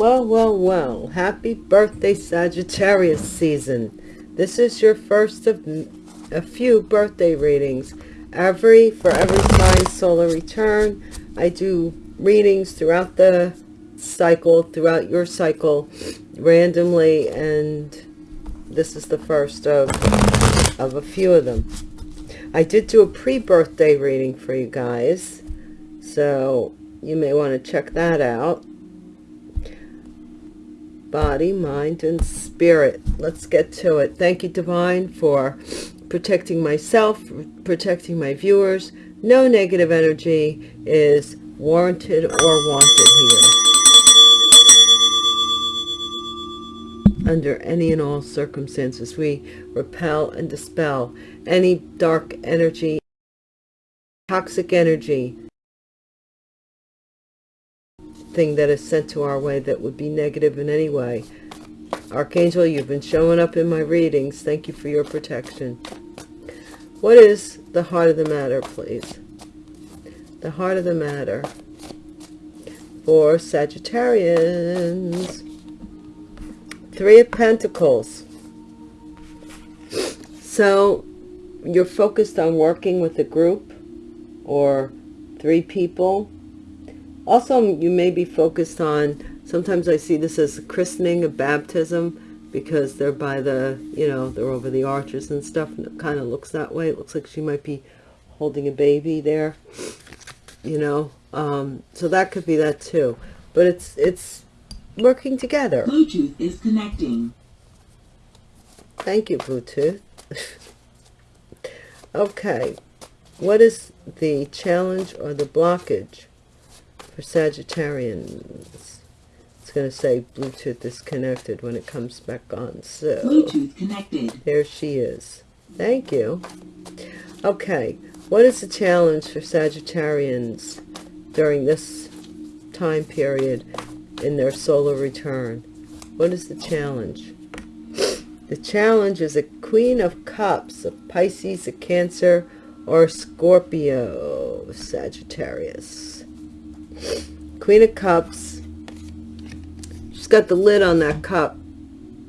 Well, well, well. Happy birthday, Sagittarius season. This is your first of a few birthday readings. Every, for every sign solar return, I do readings throughout the cycle, throughout your cycle, randomly, and this is the first of, of a few of them. I did do a pre-birthday reading for you guys, so you may want to check that out body, mind, and spirit. Let's get to it. Thank you, Divine, for protecting myself, protecting my viewers. No negative energy is warranted or wanted here. Under any and all circumstances, we repel and dispel any dark energy, toxic energy, thing that is sent to our way that would be negative in any way. Archangel, you've been showing up in my readings. Thank you for your protection. What is the heart of the matter, please? The heart of the matter for Sagittarians. Three of Pentacles. So you're focused on working with a group or three people also, you may be focused on, sometimes I see this as a christening, a baptism, because they're by the, you know, they're over the arches and stuff, and it kind of looks that way. It looks like she might be holding a baby there, you know. Um, so that could be that too. But it's, it's working together. Bluetooth is connecting. Thank you, Bluetooth. okay. What is the challenge or the blockage for Sagittarians. It's going to say Bluetooth is connected when it comes back on. So Bluetooth connected. There she is. Thank you. Okay, what is the challenge for Sagittarians during this time period in their solar return? What is the challenge? The challenge is a Queen of Cups, a Pisces, a Cancer, or a Scorpio, Sagittarius. Queen of Cups. She's got the lid on that cup.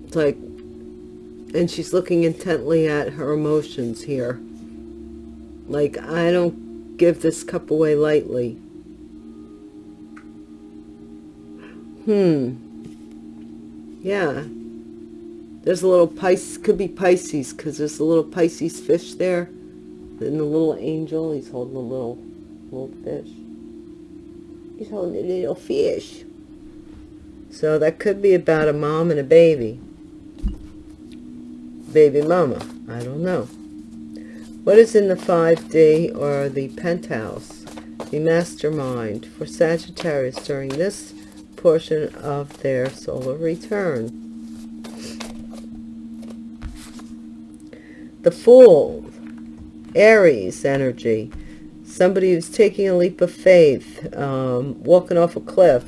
It's like, and she's looking intently at her emotions here. Like, I don't give this cup away lightly. Hmm. Yeah. There's a little Pisces, could be Pisces, because there's a little Pisces fish there. And the little angel, he's holding a little, little fish. He's holding a little fish. So that could be about a mom and a baby. Baby mama. I don't know. What is in the 5D or the penthouse? The mastermind for Sagittarius during this portion of their solar return. The Fool, Aries energy somebody who's taking a leap of faith, um, walking off a cliff,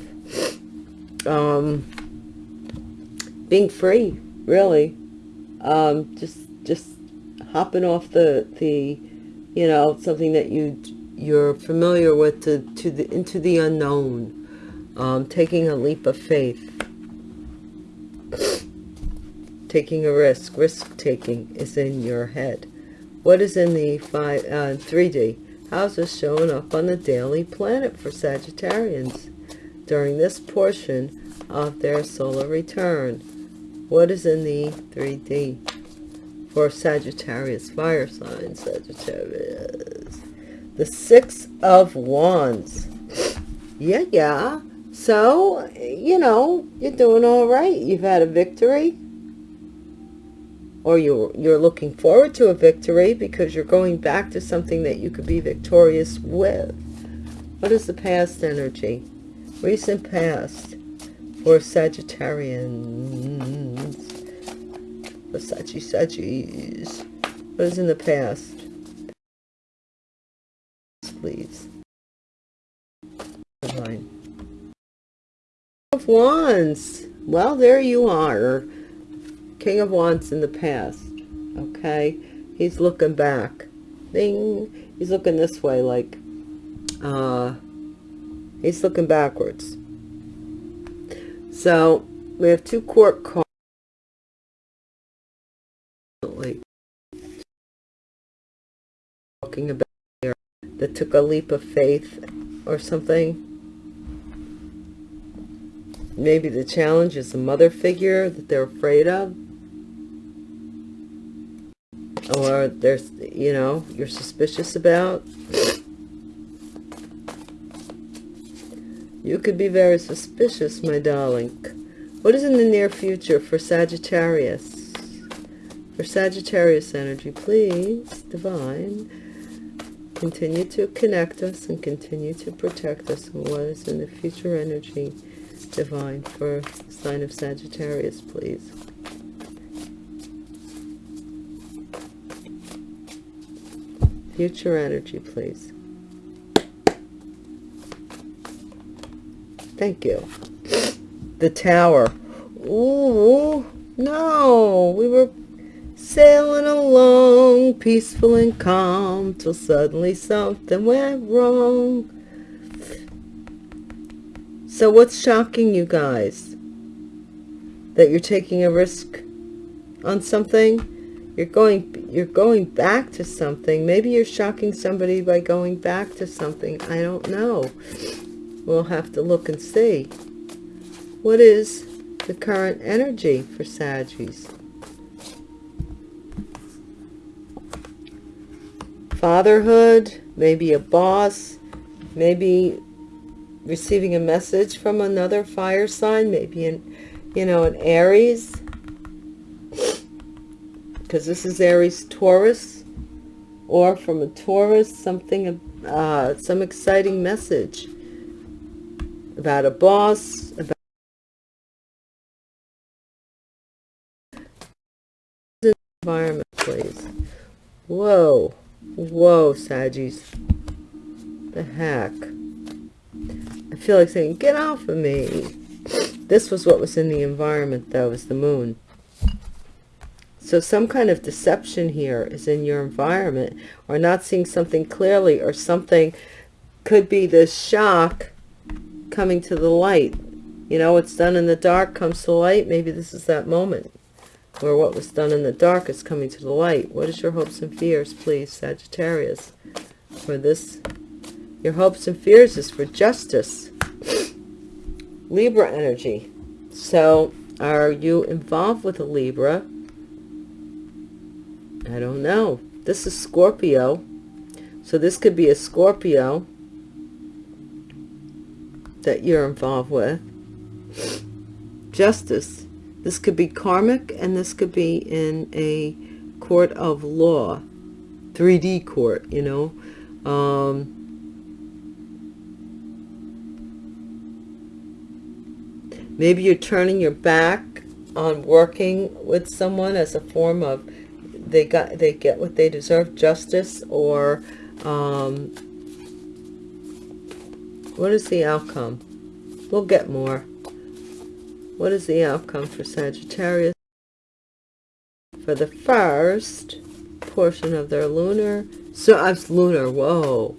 um, being free, really, um, just just hopping off the the, you know, something that you you're familiar with to to the into the unknown, um, taking a leap of faith. Taking a risk, risk taking is in your head. What is in the five, uh, 3D? How's this showing up on the daily planet for Sagittarians during this portion of their solar return? What is in the 3D for Sagittarius fire sign Sagittarius? The Six of Wands. Yeah, yeah. So, you know, you're doing all right. You've had a victory or you're, you're looking forward to a victory because you're going back to something that you could be victorious with. What is the past energy? Recent past for Sagittarians. For Saggy Saggies. What is in the past? Please. Divine. Of Wands. Well, there you are. King of Wands in the past. Okay. He's looking back. Ding. He's looking this way like, uh, he's looking backwards. So we have two court cards. Like talking about that took a leap of faith or something. Maybe the challenge is a mother figure that they're afraid of. Or there's, you know, you're suspicious about. You could be very suspicious, my darling. What is in the near future for Sagittarius? For Sagittarius energy, please, Divine, continue to connect us and continue to protect us. And what is in the future energy, Divine, for sign of Sagittarius, please? Future energy, please. Thank you. The tower. Ooh, no. We were sailing along, peaceful and calm, till suddenly something went wrong. So what's shocking you guys? That you're taking a risk on something? You're going you're going back to something. Maybe you're shocking somebody by going back to something. I don't know. We'll have to look and see. What is the current energy for Saggies? Fatherhood, maybe a boss, maybe receiving a message from another fire sign, maybe in, you know, an Aries, because this is Aries Taurus, or from a Taurus, something, uh, some exciting message about a boss, about environment, please. Whoa, whoa, Saggies. The heck? I feel like saying, get off of me. This was what was in the environment, though, was the moon. So some kind of deception here is in your environment, or not seeing something clearly, or something could be the shock coming to the light. You know, what's done in the dark comes to light. Maybe this is that moment where what was done in the dark is coming to the light. What is your hopes and fears, please, Sagittarius, for this? Your hopes and fears is for justice. Libra energy. So, are you involved with a Libra? I don't know. This is Scorpio. So this could be a Scorpio that you're involved with. Justice. This could be karmic and this could be in a court of law. 3D court, you know. Um, maybe you're turning your back on working with someone as a form of they got they get what they deserve justice or um, what is the outcome? We'll get more. What is the outcome for Sagittarius? For the first portion of their lunar, so I'm lunar, whoa,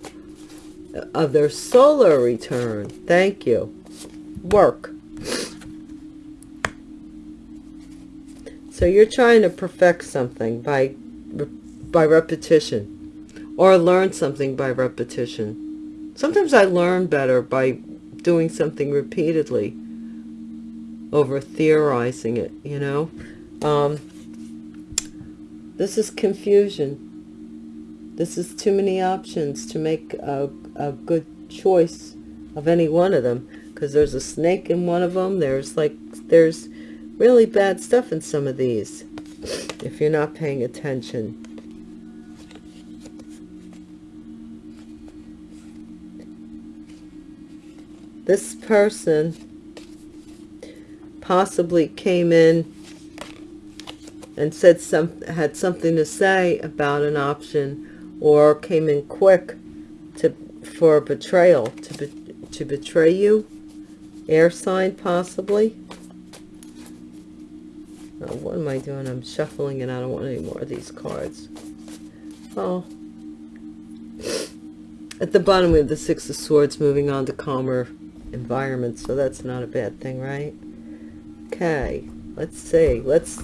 of their solar return. Thank you. Work. So you're trying to perfect something by by repetition or learn something by repetition Sometimes I learn better by doing something repeatedly over theorizing it, you know. Um, this is confusion. This is too many options to make a, a good choice of any one of them because there's a snake in one of them. There's like, there's really bad stuff in some of these if you're not paying attention. this person possibly came in and said some had something to say about an option or came in quick to for betrayal to be, to betray you air sign possibly oh, what am I doing I'm shuffling and I don't want any more of these cards oh at the bottom we have the six of swords moving on to calmer environments. so that's not a bad thing right Okay, let's see. Let's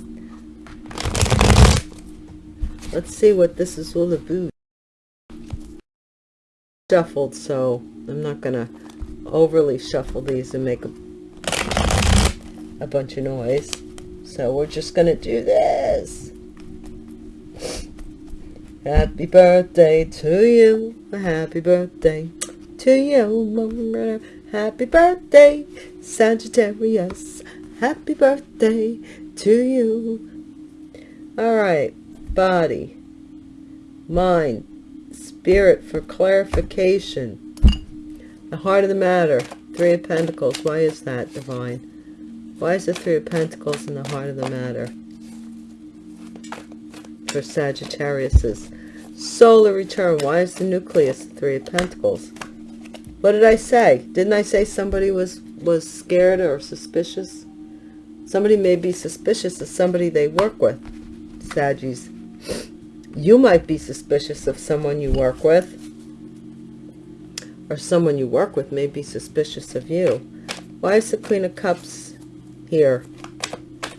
let's see what this is all about. Shuffled, so I'm not gonna overly shuffle these and make a, a bunch of noise. So we're just gonna do this. Happy birthday to you. Happy birthday to you. Happy birthday, Sagittarius. Happy birthday to you. All right, body, mind, spirit for clarification. The heart of the matter, Three of Pentacles. Why is that, Divine? Why is the Three of Pentacles in the heart of the matter? For Sagittarius's solar return. Why is the nucleus the Three of Pentacles? What did I say? Didn't I say somebody was, was scared or suspicious? Somebody may be suspicious of somebody they work with, Saggies. You might be suspicious of someone you work with. Or someone you work with may be suspicious of you. Why is the Queen of Cups here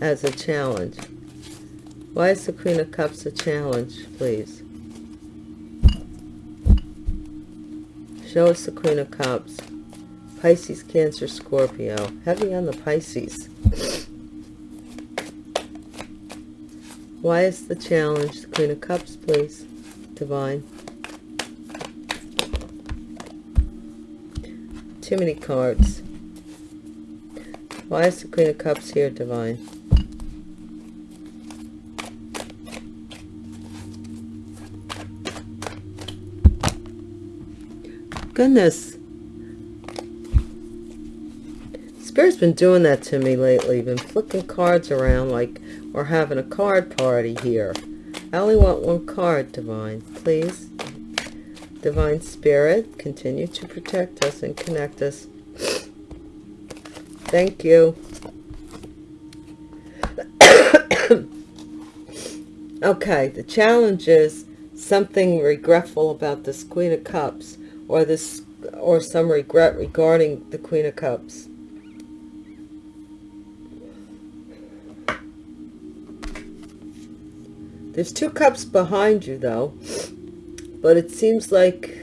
as a challenge? Why is the Queen of Cups a challenge, please? Show us the Queen of Cups. Pisces, Cancer, Scorpio. Heavy on the Pisces. Why is the challenge the Queen of Cups, please? Divine. Too many cards. Why is the Queen of Cups here, Divine? Goodness. Spirit's been doing that to me lately. Been flicking cards around like we're having a card party here. I only want one card, Divine. Please. Divine Spirit, continue to protect us and connect us. Thank you. okay, the challenge is something regretful about this Queen of Cups or this or some regret regarding the Queen of Cups. There's two cups behind you, though. But it seems like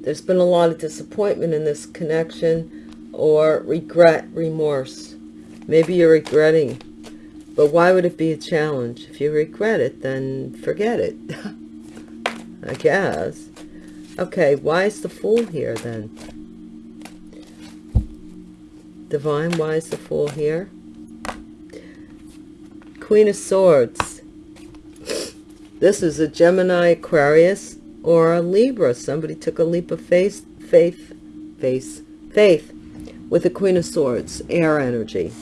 there's been a lot of disappointment in this connection or regret, remorse. Maybe you're regretting. But why would it be a challenge? If you regret it, then forget it. I guess. Okay, why is the Fool here, then? Divine, why is the Fool here? Queen of Swords. This is a Gemini, Aquarius, or a Libra. Somebody took a leap of faith, faith, faith, faith with the Queen of Swords, air energy.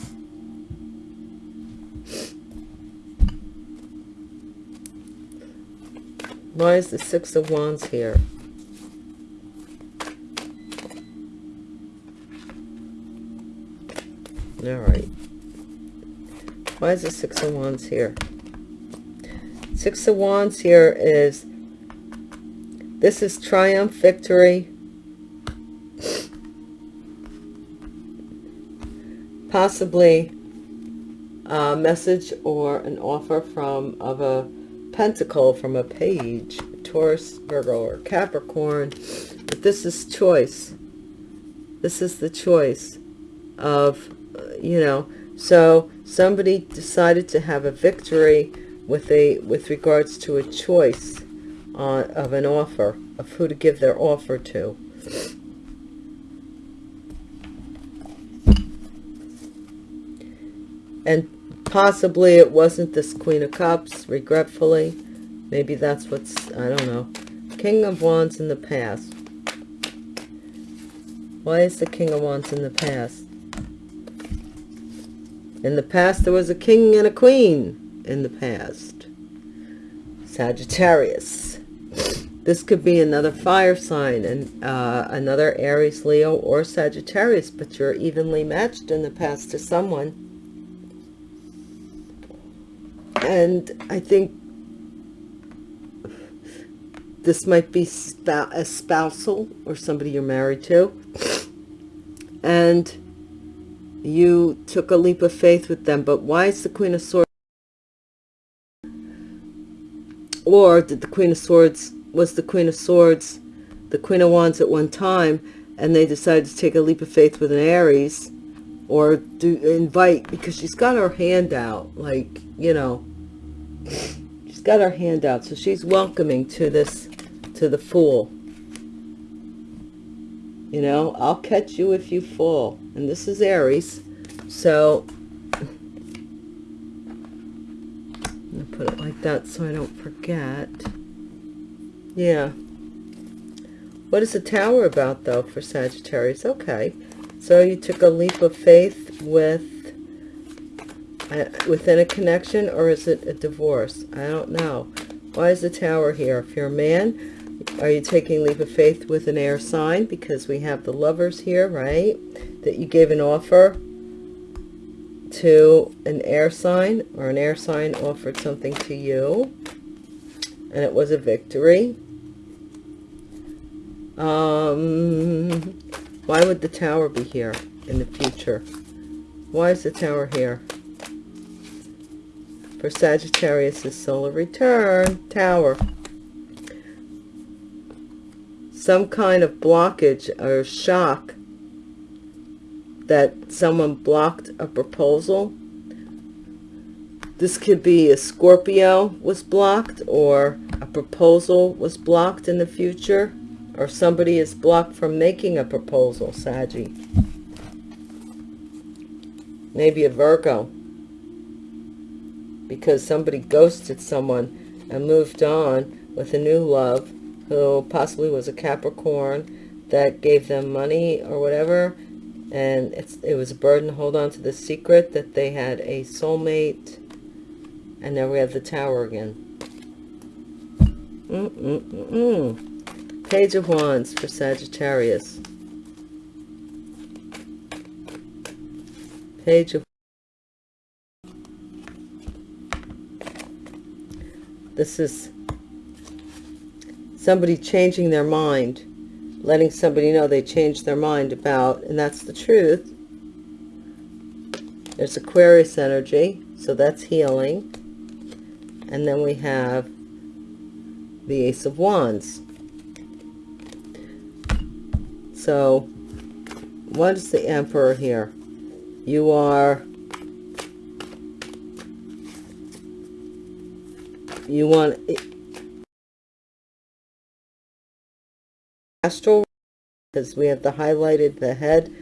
Why is the Six of Wands here? All right. Why is the Six of Wands here? Six of Wands here is, this is triumph, victory, possibly a message or an offer from of a pentacle from a page, Taurus, Virgo, or Capricorn. But this is choice. This is the choice of, you know, so somebody decided to have a victory with a with regards to a choice uh, of an offer of who to give their offer to. And possibly it wasn't this Queen of Cups, regretfully. Maybe that's what's, I don't know. King of Wands in the past. Why is the King of Wands in the past? In the past, there was a king and a queen in the past. Sagittarius. This could be another fire sign and uh, another Aries, Leo, or Sagittarius, but you're evenly matched in the past to someone. And I think this might be a spousal or somebody you're married to. And you took a leap of faith with them, but why is the Queen of Swords? Or did the Queen of Swords, was the Queen of Swords the Queen of Wands at one time, and they decided to take a leap of faith with an Aries, or do invite, because she's got her hand out, like, you know, she's got her hand out, so she's welcoming to this, to the Fool. You know, I'll catch you if you fall. And this is Aries. So, to put it like that so I don't forget. Yeah. What is the tower about, though, for Sagittarius? Okay. So you took a leap of faith with within a connection, or is it a divorce? I don't know. Why is the tower here? If you're a man, are you taking leap of faith with an air sign? Because we have the lovers here, right? That you gave an offer to an air sign, or an air sign offered something to you, and it was a victory um, why would the tower be here in the future? Why is the tower here? For Sagittarius' solar return, tower. Some kind of blockage or shock that someone blocked a proposal. This could be a Scorpio was blocked or a proposal was blocked in the future or somebody is blocked from making a proposal, Saggy. Maybe a Virgo. Because somebody ghosted someone and moved on with a new love who possibly was a Capricorn that gave them money or whatever. And it's, it was a burden to hold on to the secret that they had a soulmate. And now we have the tower again. Mm-mm-mm-mm. Page of Wands for Sagittarius. Page of This is somebody changing their mind, letting somebody know they changed their mind about, and that's the truth. There's Aquarius energy, so that's healing. And then we have the Ace of Wands. So, what is the Emperor here? You are... You want... Astral, because we have the highlighted the head.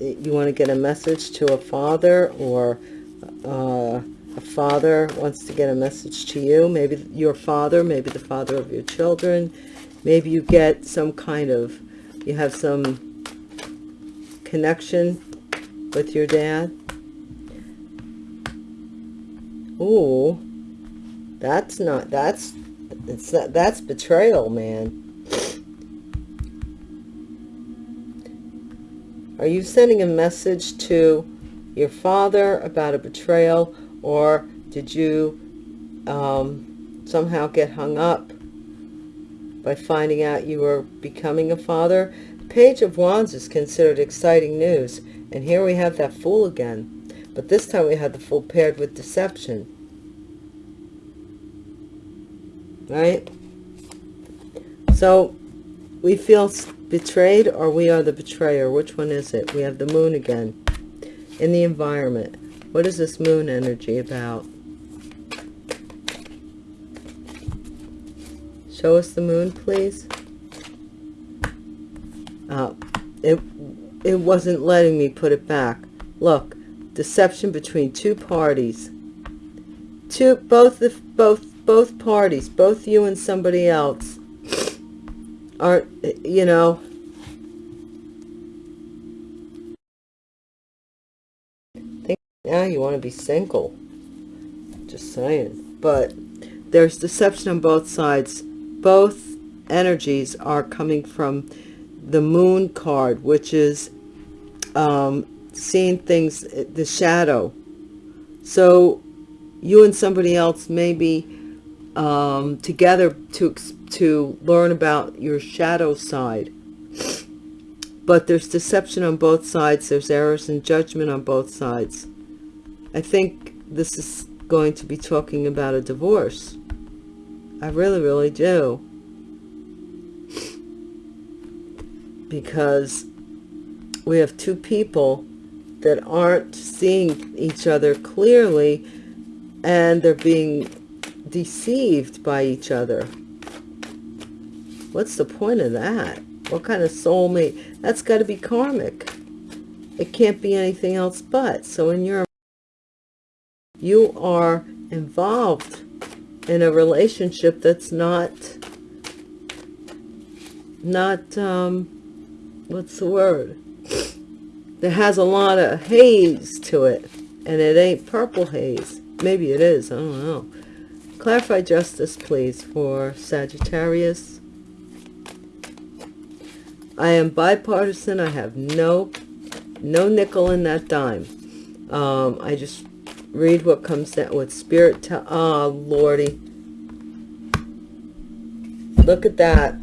You want to get a message to a father or uh, a father wants to get a message to you. Maybe your father, maybe the father of your children maybe you get some kind of you have some connection with your dad oh that's not that's it's that that's betrayal man are you sending a message to your father about a betrayal or did you um, somehow get hung up by finding out you were becoming a father. Page of Wands is considered exciting news. And here we have that Fool again. But this time we had the Fool paired with deception. Right? So we feel betrayed or we are the betrayer. Which one is it? We have the moon again. In the environment. What is this moon energy about? Show us the moon, please. Uh, it, it wasn't letting me put it back. Look, deception between two parties. Two, both, the, both, both parties, both you and somebody else are, you know, think now you want to be single. Just saying. But there's deception on both sides both energies are coming from the moon card, which is um, seeing things, the shadow. So you and somebody else may be um, together to, to learn about your shadow side. but there's deception on both sides. There's errors in judgment on both sides. I think this is going to be talking about a divorce. I really really do. Because we have two people that aren't seeing each other clearly and they're being deceived by each other. What's the point of that? What kind of soulmate? That's got to be karmic. It can't be anything else but. So in your you are involved in a relationship that's not not um what's the word that has a lot of haze to it and it ain't purple haze maybe it is i don't know clarify justice please for sagittarius. I am bipartisan. I have no no nickel in that dime. Um i just read what comes down with spirit tell oh lordy. Look at that.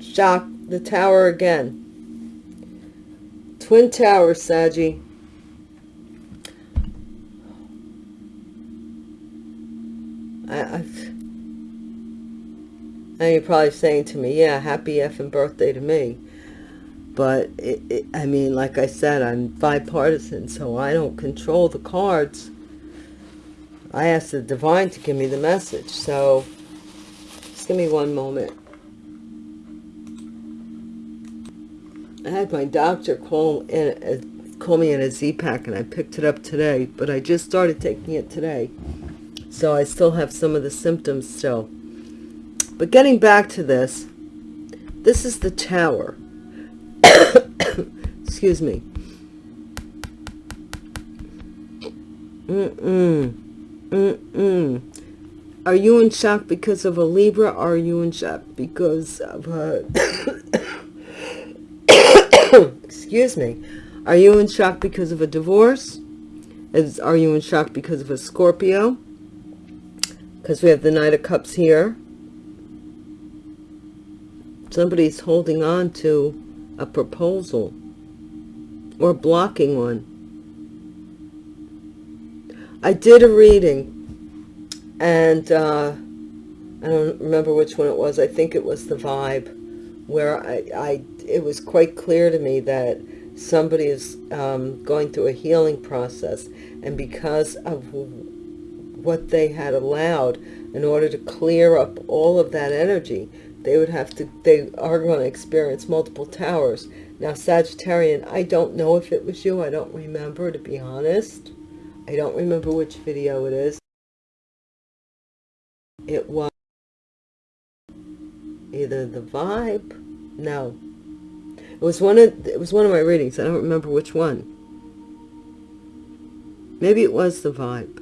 Shock the tower again. Twin tower Saggy I, and you're probably saying to me yeah happy effing birthday to me but it, it, I mean, like I said, I'm bipartisan, so I don't control the cards. I asked the divine to give me the message, so just give me one moment. I had my doctor call in, uh, call me in a Z-Pak, and I picked it up today, but I just started taking it today, so I still have some of the symptoms still. But getting back to this, this is the tower. Excuse me. Mm-mm. Mm-mm. Are you in shock because of a libra? Or are you in shock because of a excuse me. Are you in shock because of a divorce? Is, are you in shock because of a scorpio because we have the knight of cups here somebody's holding on to a proposal or blocking one. I did a reading and uh, I don't remember which one it was. I think it was the vibe where I, I it was quite clear to me that somebody is um, going through a healing process and because of what they had allowed in order to clear up all of that energy they would have to they are going to experience multiple towers. Now sagittarian i don't know if it was you i don't remember to be honest. I don't remember which video it is. It was either the vibe no. It was one of it was one of my readings i don't remember which one. Maybe it was the vibe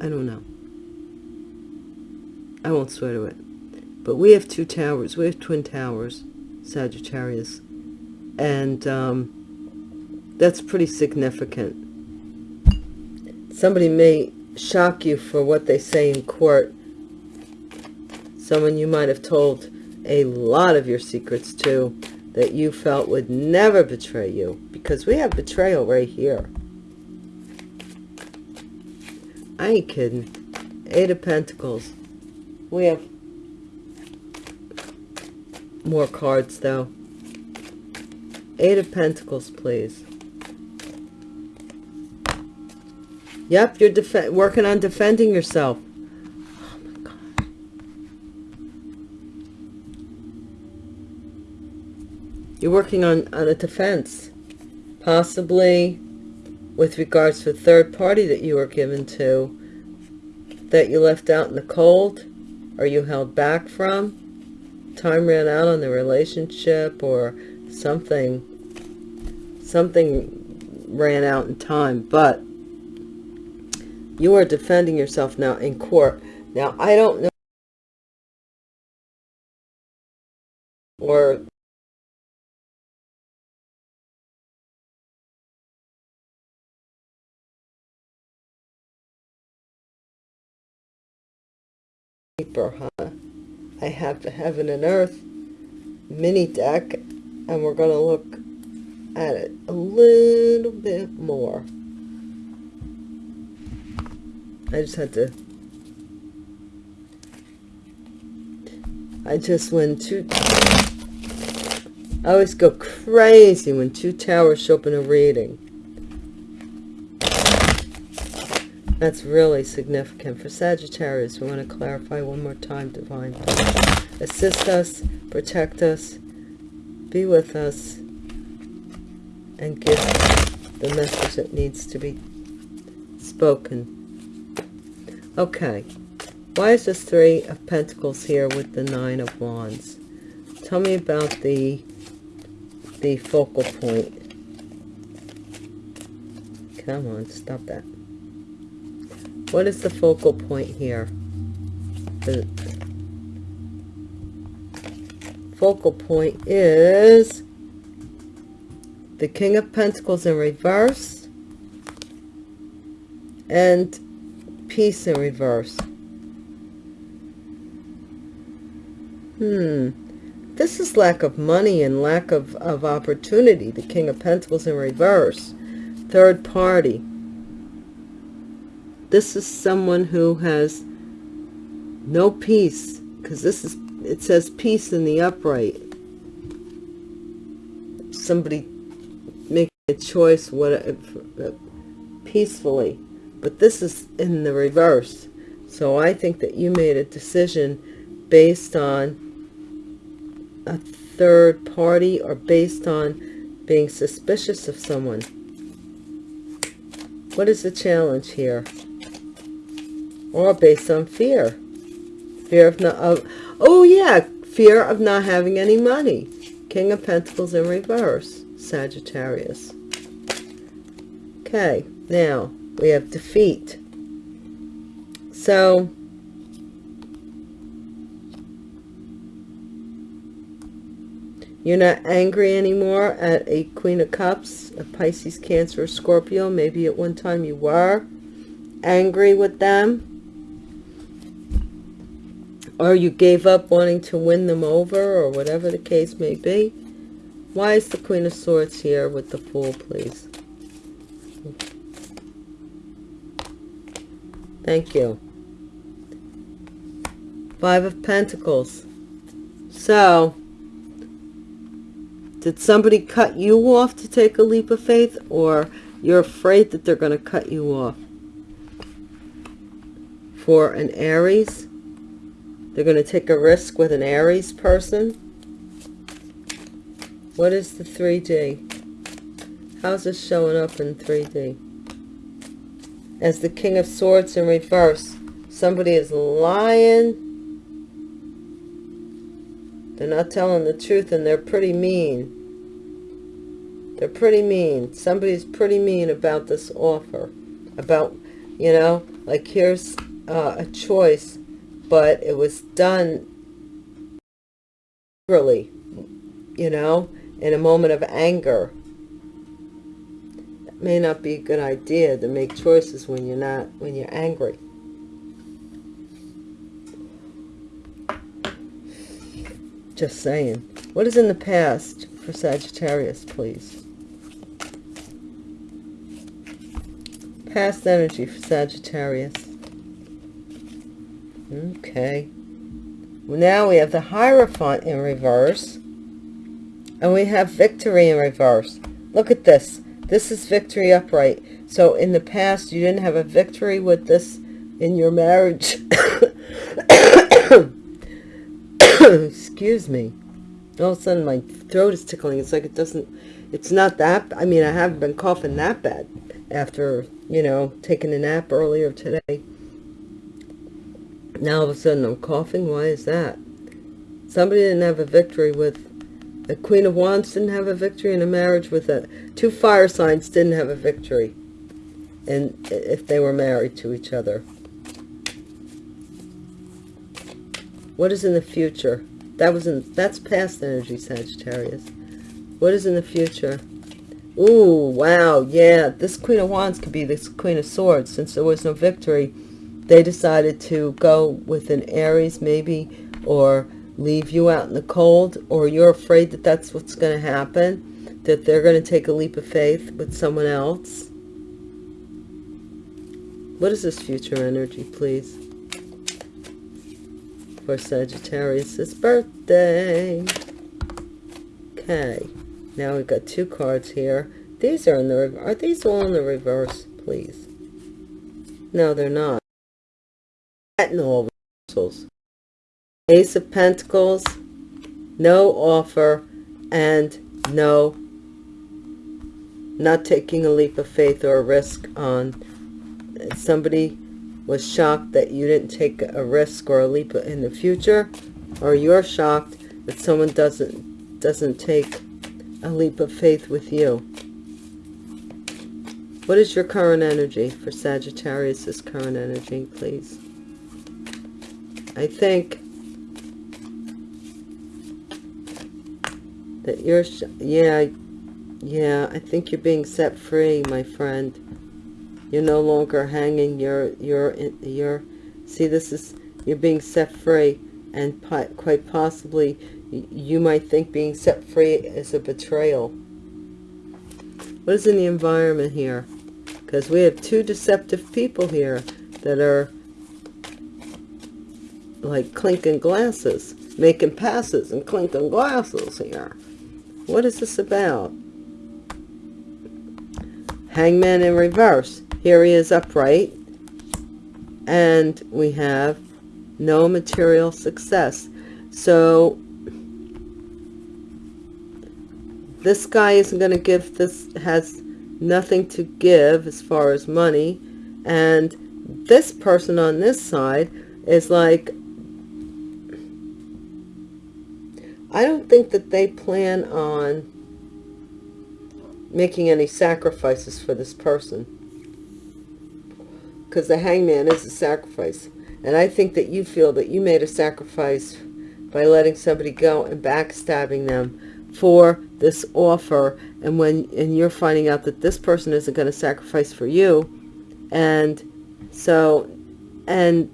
i don't know i won't swear to it but we have two towers. We have twin towers, Sagittarius. And um, that's pretty significant. Somebody may shock you for what they say in court. Someone you might have told a lot of your secrets to that you felt would never betray you. Because we have betrayal right here. I ain't kidding. Eight of Pentacles. We have more cards though. Eight of Pentacles, please. Yep, you're working on defending yourself. Oh my God. You're working on, on a defense. Possibly with regards to a third party that you were given to that you left out in the cold or you held back from? Time ran out on the relationship or something something ran out in time but you are defending yourself now in court. Now i don't know or huh I have the heaven and earth mini deck and we're going to look at it a little bit more. I just had to I just when two I always go crazy when two towers show up in a reading. That's really significant. For Sagittarius, we want to clarify one more time, Divine. Assist us, protect us, be with us, and give the message that needs to be spoken. Okay. Why is this Three of Pentacles here with the Nine of Wands? Tell me about the the focal point. Come on, stop that. What is the focal point here? The focal point is the King of Pentacles in reverse and peace in reverse. Hmm. This is lack of money and lack of, of opportunity. The King of Pentacles in reverse. Third party. This is someone who has no peace. Because this is, it says peace in the upright. Somebody making a choice what uh, peacefully. But this is in the reverse. So I think that you made a decision based on a third party or based on being suspicious of someone. What is the challenge here? Or based on fear. Fear of not, of, oh yeah, fear of not having any money. King of Pentacles in reverse, Sagittarius. Okay, now we have defeat. So, You're not angry anymore at a Queen of Cups, a Pisces, Cancer, or Scorpio. Maybe at one time you were angry with them. Or you gave up wanting to win them over or whatever the case may be. Why is the Queen of Swords here with the Fool, please? Thank you. Five of Pentacles. So, did somebody cut you off to take a leap of faith or you're afraid that they're going to cut you off? For an Aries, they're going to take a risk with an Aries person. What is the 3D? How's this showing up in 3D? As the King of Swords in reverse, somebody is lying they're not telling the truth and they're pretty mean. They're pretty mean. Somebody's pretty mean about this offer. About, you know, like here's uh, a choice, but it was done really, you know, in a moment of anger. It may not be a good idea to make choices when you're not, when you're angry. Just saying. What is in the past for Sagittarius, please? Past energy for Sagittarius. Okay. Now we have the Hierophant in reverse. And we have victory in reverse. Look at this. This is victory upright. So in the past, you didn't have a victory with this in your marriage. excuse me all of a sudden my throat is tickling it's like it doesn't it's not that i mean i haven't been coughing that bad after you know taking a nap earlier today now all of a sudden i'm coughing why is that somebody didn't have a victory with the queen of wands didn't have a victory in a marriage with a two fire signs didn't have a victory and if they were married to each other What is in the future? That was in that's past energy, Sagittarius. What is in the future? Ooh, wow, yeah. This Queen of Wands could be this Queen of Swords. Since there was no victory, they decided to go with an Aries maybe, or leave you out in the cold or you're afraid that that's what's going to happen, that they're going to take a leap of faith with someone else. What is this future energy, please? For Sagittarius' birthday. Okay. Now we've got two cards here. These are in the are these all in the reverse, please? No, they're not. All reversals. Ace of Pentacles, no offer, and no, not taking a leap of faith or a risk on. Somebody was shocked that you didn't take a risk or a leap in the future, or you're shocked that someone doesn't doesn't take a leap of faith with you. What is your current energy for Sagittarius' current energy, please? I think that you're, yeah, yeah, I think you're being set free, my friend. You're no longer hanging, you're, you're, you're, see, this is, you're being set free, and quite possibly, you might think being set free is a betrayal. What is in the environment here? Because we have two deceptive people here that are like clinking glasses, making passes and clinking glasses here. What is this about? Hangman in reverse. Here he is upright. And we have no material success. So this guy isn't going to give this, has nothing to give as far as money. And this person on this side is like, think that they plan on making any sacrifices for this person. Because the hangman is a sacrifice. And I think that you feel that you made a sacrifice by letting somebody go and backstabbing them for this offer. And when and you're finding out that this person isn't going to sacrifice for you. And so, and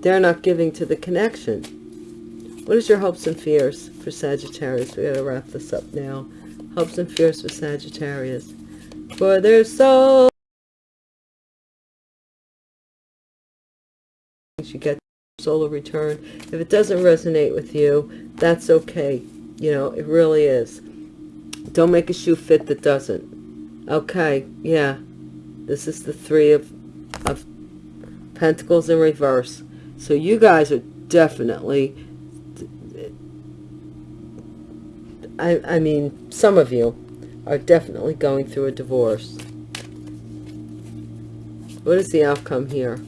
they're not giving to the connection. What is your hopes and fears for Sagittarius? We got to wrap this up now. Hopes and fears for Sagittarius. For their soul. You get solar return. If it doesn't resonate with you, that's okay. You know, it really is. Don't make a shoe fit that doesn't. Okay, yeah. This is the three of, of pentacles in reverse. So you guys are definitely I, I mean, some of you are definitely going through a divorce. What is the outcome here?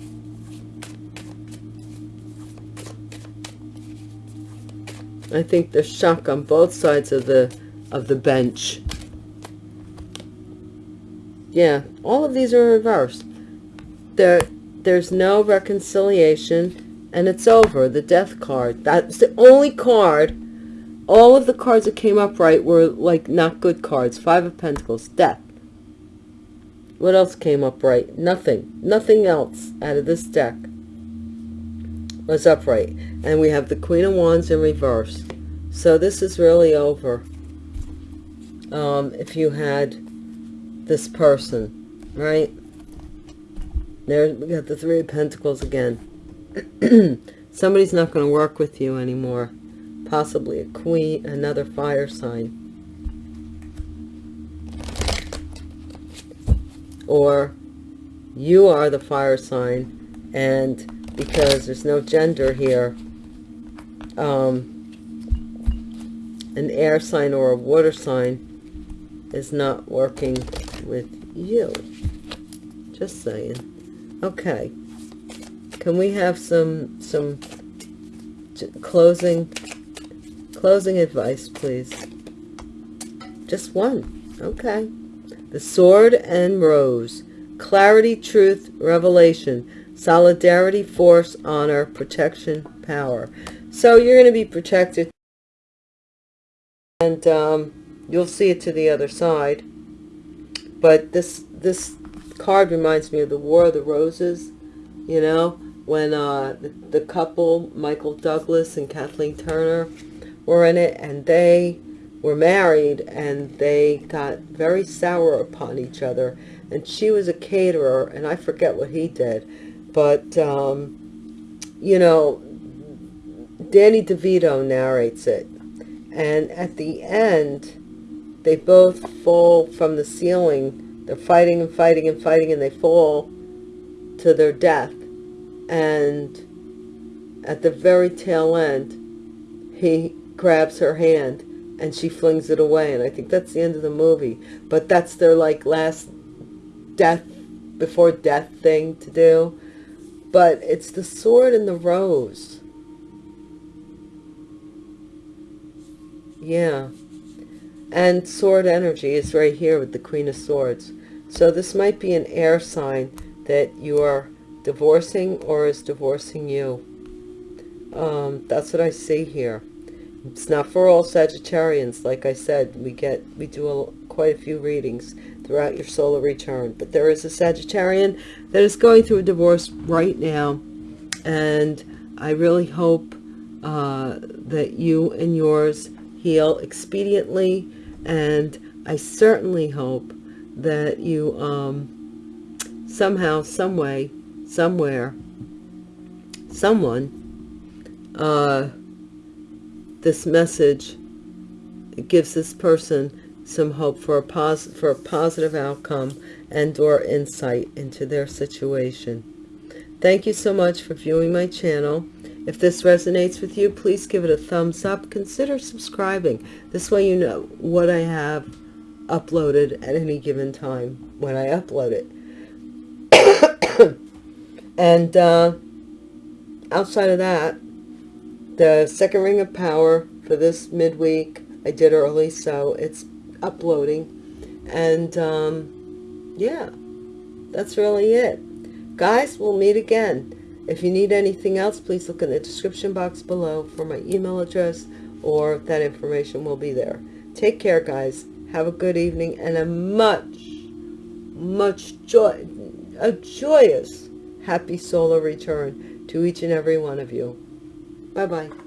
I think there's shock on both sides of the of the bench. Yeah, all of these are reversed. There, there's no reconciliation, and it's over. The death card. That's the only card all of the cards that came up right were like not good cards. Five of Pentacles, death. What else came up right? Nothing. Nothing else out of this deck was upright. And we have the Queen of Wands in reverse. So this is really over. Um, if you had this person, right? There we got the Three of Pentacles again. Somebody's not going to work with you anymore possibly a queen, another fire sign. Or you are the fire sign and because there's no gender here, um, an air sign or a water sign is not working with you. Just saying. Okay. Can we have some some closing Closing advice, please. Just one. Okay. The Sword and Rose. Clarity, truth, revelation. Solidarity, force, honor, protection, power. So you're going to be protected. And um, you'll see it to the other side. But this, this card reminds me of the War of the Roses. You know, when uh, the, the couple, Michael Douglas and Kathleen Turner, were in it, and they were married, and they got very sour upon each other. And she was a caterer, and I forget what he did, but um, you know, Danny DeVito narrates it, and at the end, they both fall from the ceiling. They're fighting and fighting and fighting, and they fall to their death. And at the very tail end, he grabs her hand and she flings it away. And I think that's the end of the movie. But that's their like last death before death thing to do. But it's the sword and the rose. Yeah. And sword energy is right here with the Queen of Swords. So this might be an air sign that you are divorcing or is divorcing you. Um, that's what I see here. It's not for all Sagittarians. Like I said, we get we do a, quite a few readings throughout your solar return. But there is a Sagittarian that is going through a divorce right now. And I really hope uh, that you and yours heal expediently. And I certainly hope that you um, somehow, some way, somewhere, someone, uh, this message gives this person some hope for a, pos for a positive outcome and or insight into their situation. Thank you so much for viewing my channel. If this resonates with you, please give it a thumbs up. Consider subscribing. This way you know what I have uploaded at any given time when I upload it. and uh, outside of that, the second ring of power for this midweek, I did early, so it's uploading. And um, yeah, that's really it. Guys, we'll meet again. If you need anything else, please look in the description box below for my email address or that information will be there. Take care, guys. Have a good evening and a much, much joy, a joyous, happy solar return to each and every one of you. Bye-bye.